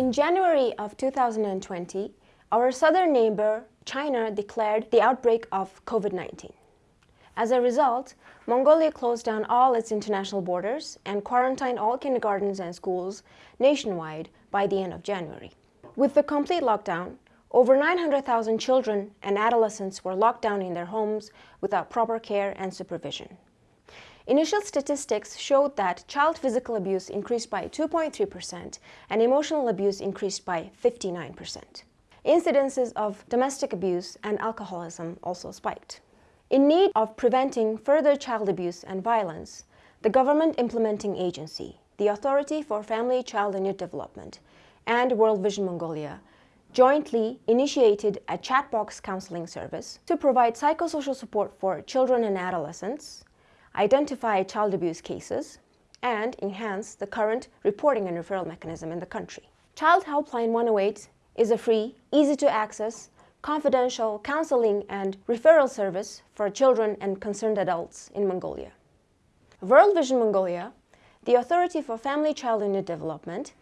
In January of 2020, our southern neighbor, China, declared the outbreak of COVID-19. As a result, Mongolia closed down all its international borders and quarantined all kindergartens and schools nationwide by the end of January. With the complete lockdown, over 900,000 children and adolescents were locked down in their homes without proper care and supervision. Initial statistics showed that child physical abuse increased by 2.3% and emotional abuse increased by 59%. Incidences of domestic abuse and alcoholism also spiked. In need of preventing further child abuse and violence, the government implementing agency, the Authority for Family, Child and Youth Development, and World Vision Mongolia jointly initiated a chatbox counseling service to provide psychosocial support for children and adolescents, identify child abuse cases, and enhance the current reporting and referral mechanism in the country. Child Helpline 108 is a free, easy-to-access, confidential counseling and referral service for children and concerned adults in Mongolia. World Vision Mongolia, the Authority for Family, Child Youth Development,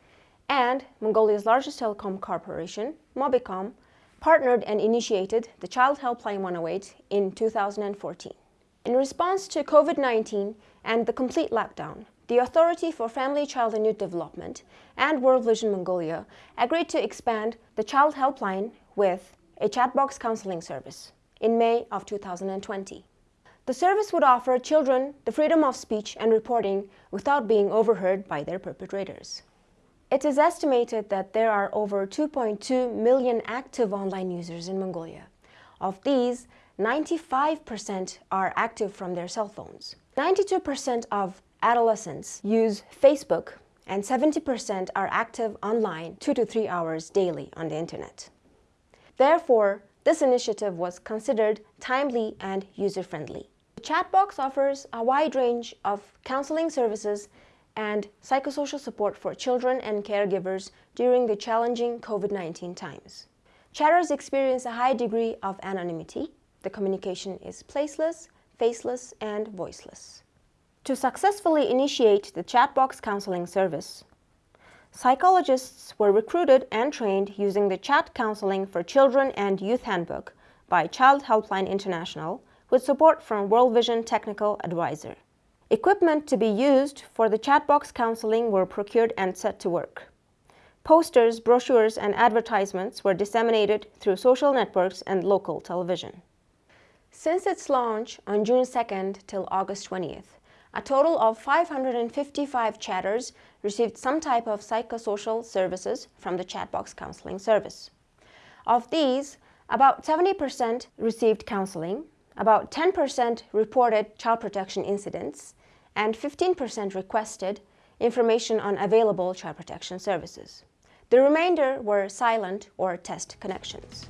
and Mongolia's largest telecom corporation, Mobicom, partnered and initiated the Child Helpline 108 in 2014. In response to COVID-19 and the complete lockdown, the Authority for Family, Child and Youth Development and World Vision Mongolia agreed to expand the Child Helpline with a chatbox counseling service in May of 2020. The service would offer children the freedom of speech and reporting without being overheard by their perpetrators. It is estimated that there are over 2.2 million active online users in Mongolia. Of these, 95% are active from their cell phones. 92% of adolescents use Facebook and 70% are active online two to three hours daily on the internet. Therefore, this initiative was considered timely and user-friendly. The chat box offers a wide range of counseling services and psychosocial support for children and caregivers during the challenging COVID-19 times. Chatters experience a high degree of anonymity the communication is placeless, faceless, and voiceless. To successfully initiate the chatbox counseling service, psychologists were recruited and trained using the Chat Counseling for Children and Youth Handbook by Child Helpline International with support from World Vision Technical Advisor. Equipment to be used for the chatbox counseling were procured and set to work. Posters, brochures, and advertisements were disseminated through social networks and local television. Since its launch on June 2nd till August 20th, a total of 555 chatters received some type of psychosocial services from the Chatbox Counseling Service. Of these, about 70% received counseling, about 10% reported child protection incidents, and 15% requested information on available child protection services. The remainder were silent or test connections.